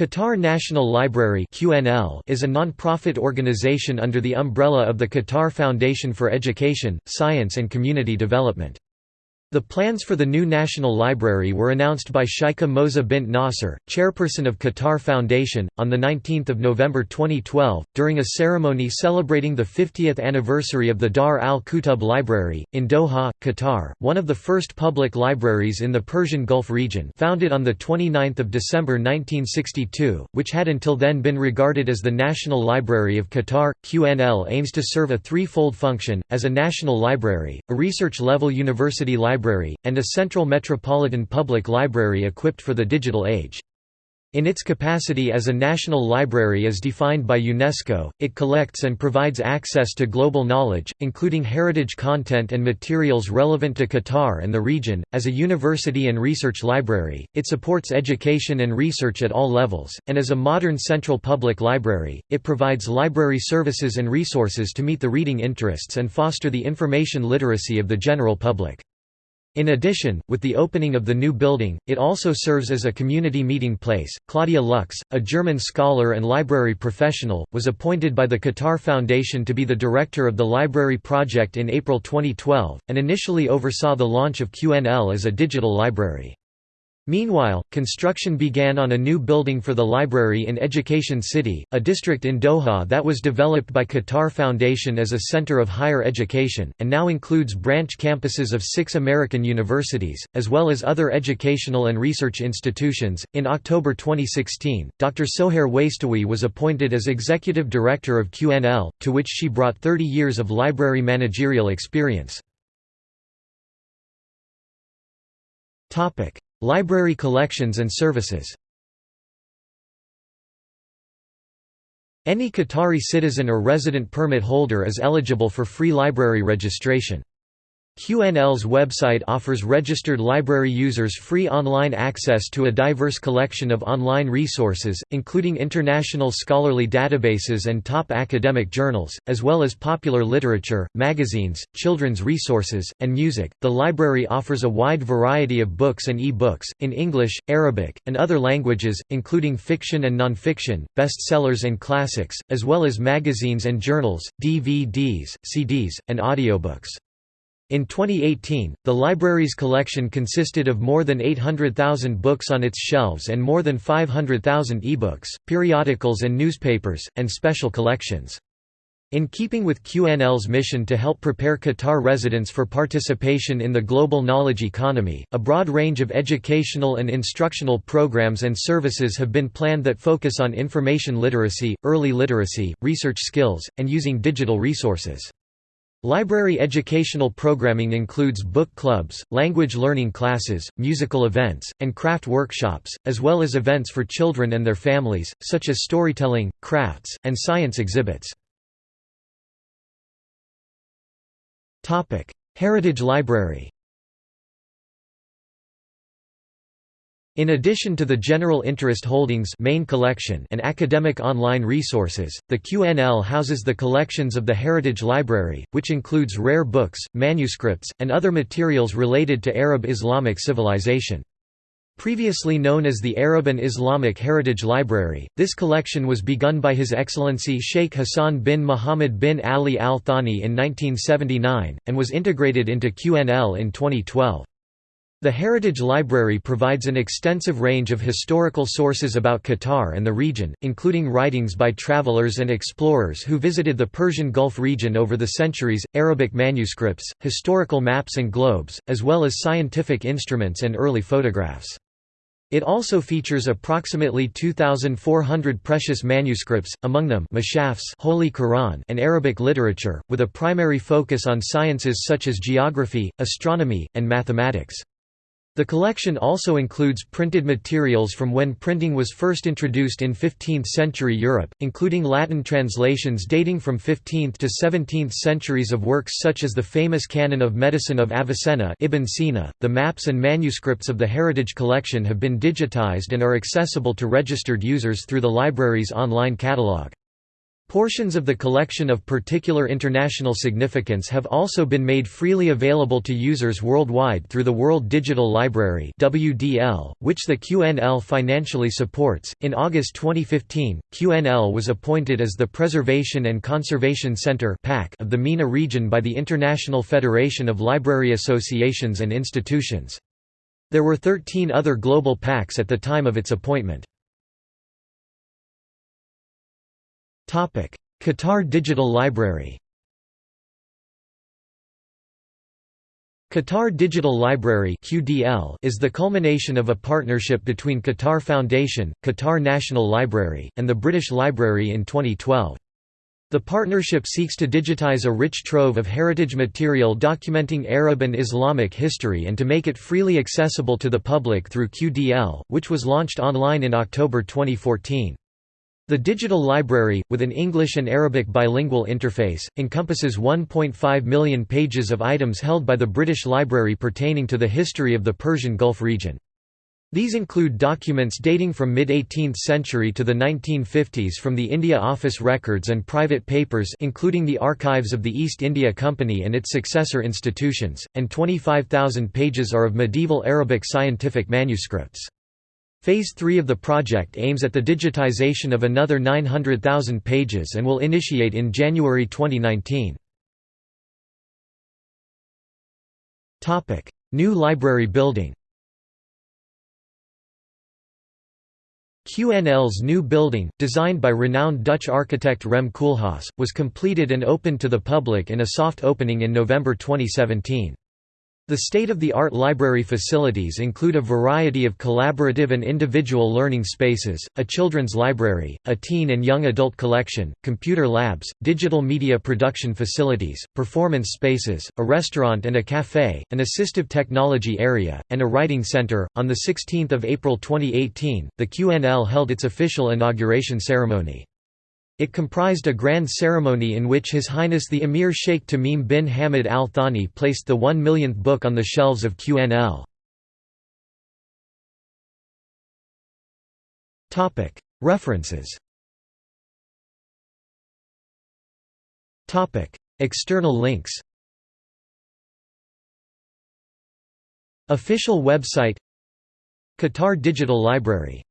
Qatar National Library is a non-profit organization under the umbrella of the Qatar Foundation for Education, Science and Community Development. The plans for the new National Library were announced by Sheikha Moza bint Nasser, chairperson of Qatar Foundation, on 19 November 2012, during a ceremony celebrating the 50th anniversary of the Dar al-Kutub Library, in Doha, Qatar, one of the first public libraries in the Persian Gulf region founded on 29 December 1962, which had until then been regarded as the National Library of Qatar. QNL aims to serve a threefold function, as a national library, a research-level university library Library, and a central metropolitan public library equipped for the digital age. In its capacity as a national library as defined by UNESCO, it collects and provides access to global knowledge, including heritage content and materials relevant to Qatar and the region. As a university and research library, it supports education and research at all levels, and as a modern central public library, it provides library services and resources to meet the reading interests and foster the information literacy of the general public. In addition, with the opening of the new building, it also serves as a community meeting place. Claudia Lux, a German scholar and library professional, was appointed by the Qatar Foundation to be the director of the library project in April 2012, and initially oversaw the launch of QNL as a digital library. Meanwhile, construction began on a new building for the library in Education City, a district in Doha that was developed by Qatar Foundation as a center of higher education, and now includes branch campuses of six American universities, as well as other educational and research institutions. In October 2016, Dr. Sohair Wastawy was appointed as executive director of QNL, to which she brought 30 years of library managerial experience. Library collections and services Any Qatari citizen or resident permit holder is eligible for free library registration. QNL's website offers registered library users free online access to a diverse collection of online resources, including international scholarly databases and top academic journals, as well as popular literature, magazines, children's resources, and music. The library offers a wide variety of books and e-books, in English, Arabic, and other languages, including fiction and nonfiction, bestsellers and classics, as well as magazines and journals, DVDs, CDs, and audiobooks. In 2018, the library's collection consisted of more than 800,000 books on its shelves and more than 500,000 ebooks, periodicals and newspapers, and special collections. In keeping with QNL's mission to help prepare Qatar residents for participation in the global knowledge economy, a broad range of educational and instructional programs and services have been planned that focus on information literacy, early literacy, research skills, and using digital resources. Library educational programming includes book clubs, language learning classes, musical events, and craft workshops, as well as events for children and their families, such as storytelling, crafts, and science exhibits. Heritage Library In addition to the general interest holdings main collection and academic online resources, the QNL houses the collections of the Heritage Library, which includes rare books, manuscripts, and other materials related to Arab Islamic civilization. Previously known as the Arab and Islamic Heritage Library, this collection was begun by His Excellency Sheikh Hassan bin Muhammad bin Ali Al Thani in 1979, and was integrated into QNL in 2012. The Heritage Library provides an extensive range of historical sources about Qatar and the region, including writings by travelers and explorers who visited the Persian Gulf region over the centuries, Arabic manuscripts, historical maps and globes, as well as scientific instruments and early photographs. It also features approximately 2,400 precious manuscripts, among them Mashafs Holy Quran and Arabic literature, with a primary focus on sciences such as geography, astronomy, and mathematics. The collection also includes printed materials from when printing was first introduced in 15th-century Europe, including Latin translations dating from 15th to 17th centuries of works such as the famous Canon of Medicine of Avicenna Ibn Sina. .The maps and manuscripts of the Heritage Collection have been digitized and are accessible to registered users through the library's online catalogue. Portions of the collection of particular international significance have also been made freely available to users worldwide through the World Digital Library (WDL), which the QNL financially supports. In August 2015, QNL was appointed as the Preservation and Conservation Center (PAC) of the MENA region by the International Federation of Library Associations and Institutions. There were 13 other global PACs at the time of its appointment. Qatar Digital Library Qatar Digital Library is the culmination of a partnership between Qatar Foundation, Qatar National Library, and the British Library in 2012. The partnership seeks to digitize a rich trove of heritage material documenting Arab and Islamic history and to make it freely accessible to the public through QDL, which was launched online in October 2014. The digital library, with an English and Arabic bilingual interface, encompasses 1.5 million pages of items held by the British Library pertaining to the history of the Persian Gulf region. These include documents dating from mid-18th century to the 1950s from the India Office records and private papers including the archives of the East India Company and its successor institutions, and 25,000 pages are of medieval Arabic scientific manuscripts. Phase 3 of the project aims at the digitization of another 900,000 pages and will initiate in January 2019. New library building QNL's new building, designed by renowned Dutch architect Rem Koolhaas, was completed and opened to the public in a soft opening in November 2017. The state-of-the-art library facilities include a variety of collaborative and individual learning spaces, a children's library, a teen and young adult collection, computer labs, digital media production facilities, performance spaces, a restaurant and a cafe, an assistive technology area, and a writing center. On the 16th of April 2018, the QNL held its official inauguration ceremony. It comprised a grand ceremony in which His Highness the Emir Sheikh Tamim bin Hamad Al Thani placed the one millionth book on the shelves of QNL. References. External links. Official website. Qatar Digital Library